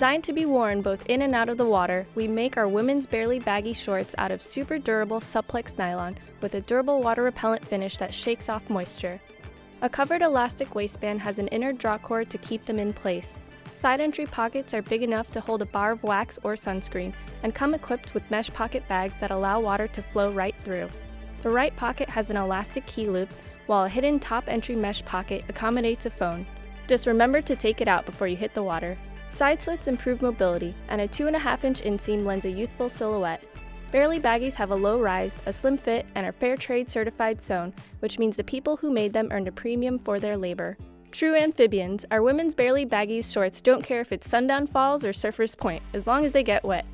Designed to be worn both in and out of the water, we make our women's barely baggy shorts out of super durable Supplex nylon with a durable water repellent finish that shakes off moisture. A covered elastic waistband has an inner drawcord to keep them in place. Side entry pockets are big enough to hold a bar of wax or sunscreen and come equipped with mesh pocket bags that allow water to flow right through. The right pocket has an elastic key loop, while a hidden top entry mesh pocket accommodates a phone. Just remember to take it out before you hit the water. Side slits improve mobility, and a 2.5 inch inseam lends a youthful silhouette. Barely baggies have a low rise, a slim fit, and are fair trade certified sewn, which means the people who made them earned a premium for their labor. True amphibians, our women's barely baggies shorts don't care if it's sundown falls or surfer's point, as long as they get wet.